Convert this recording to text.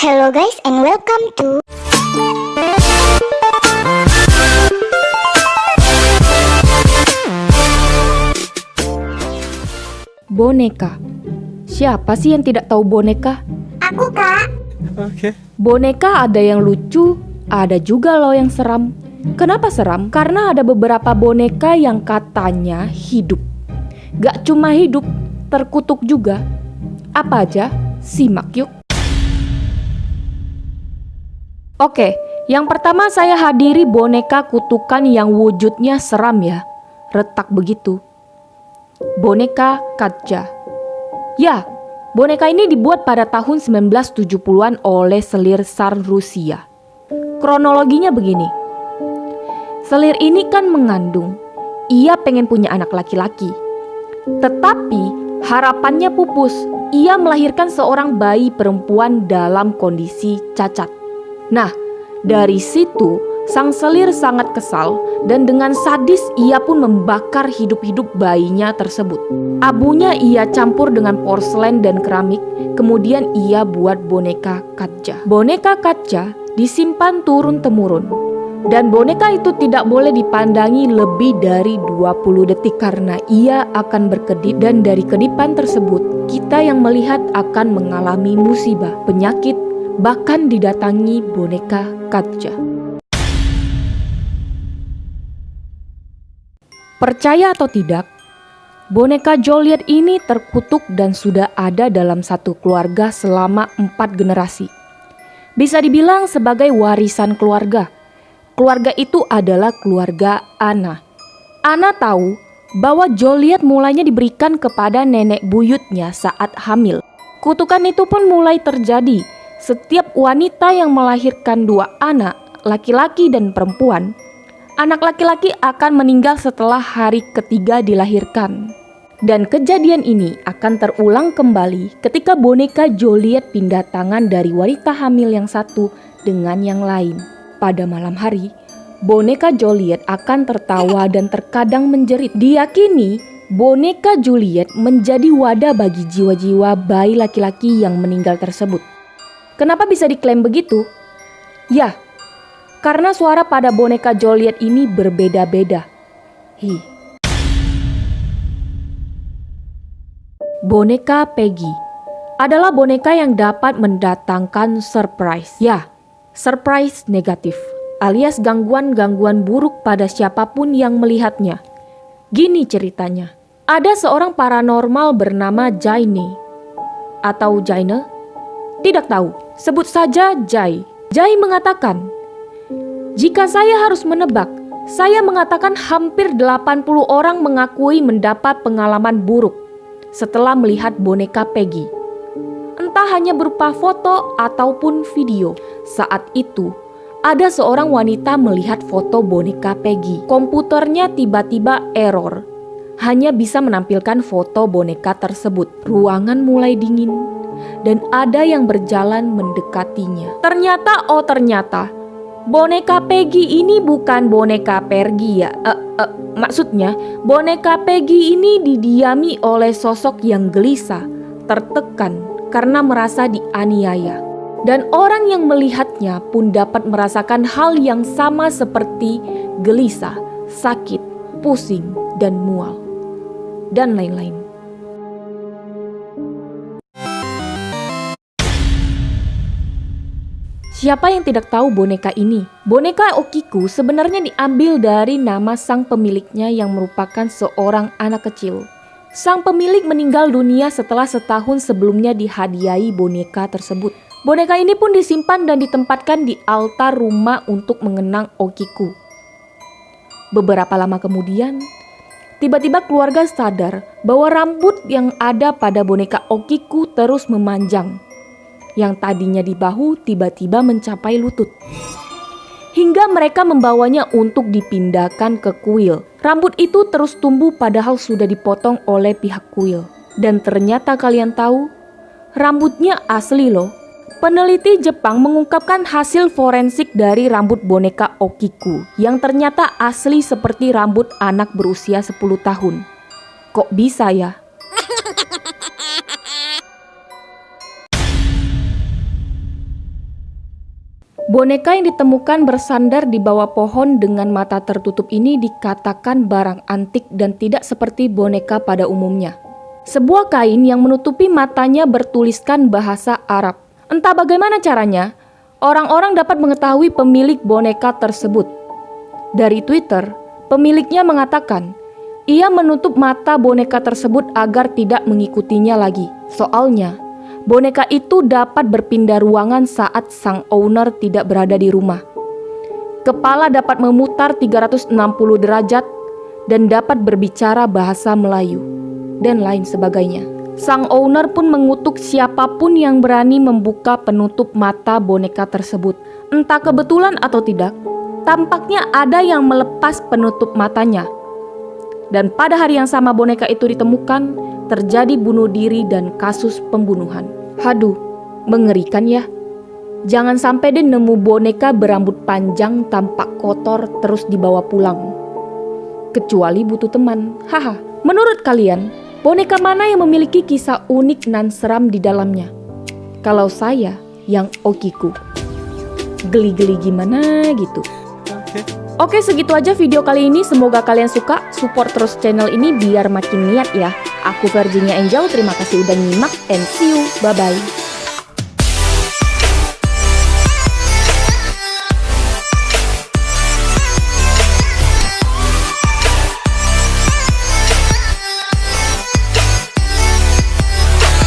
Hello guys and welcome to Boneka. Siapa sih yang tidak tahu boneka? Aku kak Oke. Boneka ada yang lucu, ada juga loh yang seram. Kenapa seram? Karena ada beberapa boneka yang katanya hidup. Gak cuma hidup, terkutuk juga. Apa aja? Simak yuk. Oke, yang pertama saya hadiri boneka kutukan yang wujudnya seram ya. Retak begitu. Boneka Katja. Ya, boneka ini dibuat pada tahun 1970-an oleh selir Tsar Rusia. Kronologinya begini. Selir ini kan mengandung. Ia pengen punya anak laki-laki. Tetapi harapannya pupus. Ia melahirkan seorang bayi perempuan dalam kondisi cacat. Nah, dari situ sang selir sangat kesal dan dengan sadis ia pun membakar hidup-hidup bayinya tersebut. Abunya ia campur dengan porselen dan keramik, kemudian ia buat boneka kaca. Boneka kaca disimpan turun-temurun. Dan boneka itu tidak boleh dipandangi lebih dari 20 detik karena ia akan berkedip dan dari kedipan tersebut kita yang melihat akan mengalami musibah, penyakit, bahkan didatangi boneka kaca. Percaya atau tidak, boneka Joliet ini terkutuk dan sudah ada dalam satu keluarga selama empat generasi. Bisa dibilang sebagai warisan keluarga. Keluarga itu adalah keluarga Ana. Ana tahu bahwa Joliet mulainya diberikan kepada nenek buyutnya saat hamil. Kutukan itu pun mulai terjadi setiap wanita yang melahirkan dua anak, laki-laki dan perempuan, anak laki-laki akan meninggal setelah hari ketiga dilahirkan. Dan kejadian ini akan terulang kembali ketika boneka Joliet pindah tangan dari wanita hamil yang satu dengan yang lain. Pada malam hari, boneka Joliet akan tertawa dan terkadang menjerit. Diyakini boneka Juliet menjadi wadah bagi jiwa-jiwa bayi laki-laki yang meninggal tersebut. Kenapa bisa diklaim begitu? Ya, karena suara pada boneka Joliet ini berbeda-beda. Hi. Boneka Peggy adalah boneka yang dapat mendatangkan surprise. Ya, surprise negatif alias gangguan-gangguan buruk pada siapa pun yang melihatnya. Gini ceritanya. Ada seorang paranormal bernama Jaine atau Jaine? Tidak tahu. Sebut saja Jai. Jai mengatakan, "Jika saya harus menebak, saya mengatakan hampir 80 orang mengakui mendapat pengalaman buruk setelah melihat boneka Peggy. Entah hanya berupa foto ataupun video. Saat itu, ada seorang wanita melihat foto boneka Peggy. Komputernya tiba-tiba error. Hanya bisa menampilkan foto boneka tersebut. Ruangan mulai dingin dan ada yang berjalan mendekatinya. Ternyata oh ternyata boneka Peggy ini bukan boneka Pergi ya. Uh, uh, maksudnya boneka Peggy ini didiami oleh sosok yang gelisah, tertekan karena merasa dianiaya. Dan orang yang melihatnya pun dapat merasakan hal yang sama seperti gelisah, sakit, pusing, dan mual, dan lain-lain. Siapa yang tidak tahu boneka ini? Boneka Okiku sebenarnya diambil dari nama sang pemiliknya yang merupakan seorang anak kecil. Sang pemilik meninggal dunia setelah setahun sebelumnya dihadiahi boneka tersebut. Boneka ini pun disimpan dan ditempatkan di altar rumah untuk mengenang Okiku. Beberapa lama kemudian, tiba-tiba keluarga sadar bahwa rambut yang ada pada boneka Okiku terus memanjang yang tadinya di bahu tiba-tiba mencapai lutut. Hingga mereka membawanya untuk dipindahkan ke kuil. Rambut itu terus tumbuh padahal sudah dipotong oleh pihak kuil. Dan ternyata kalian tahu, rambutnya asli loh. Peneliti Jepang mengungkapkan hasil forensik dari rambut boneka Okiku yang ternyata asli seperti rambut anak berusia 10 tahun. Kok bisa ya? Boneka yang ditemukan bersandar di bawah pohon dengan mata tertutup ini dikatakan barang antik dan tidak seperti boneka pada umumnya. Sebuah kain yang menutupi matanya bertuliskan bahasa Arab. Entah bagaimana caranya, orang-orang dapat mengetahui pemilik boneka tersebut. Dari Twitter, pemiliknya mengatakan, ia menutup mata boneka tersebut agar tidak mengikutinya lagi. Soalnya, boneka itu dapat berpindah ruangan saat sang owner tidak berada di rumah. Kepala dapat memutar 360 derajat dan dapat berbicara bahasa Melayu, dan lain sebagainya. Sang owner pun mengutuk siapa pun yang berani membuka penutup mata boneka tersebut. Entah kebetulan atau tidak, tampaknya ada yang melepas penutup matanya. Dan pada hari yang sama boneka itu ditemukan, terjadi bunuh diri dan kasus pembunuhan. Haduh, mengerikan ya. Jangan sampai deh nemu boneka berambut panjang tampak kotor terus dibawa pulang. Kecuali butuh teman. Haha. Menurut kalian, boneka mana yang memiliki kisah unik dan seram di dalamnya? Kalau saya, yang Okiku. Geli-geli gimana gitu. Oke segitu aja video kali ini. Semoga kalian suka. Support terus channel ini biar makin niat ya. Aku Virginia Angel. Terima kasih udah nyimak. And see you. Bye bye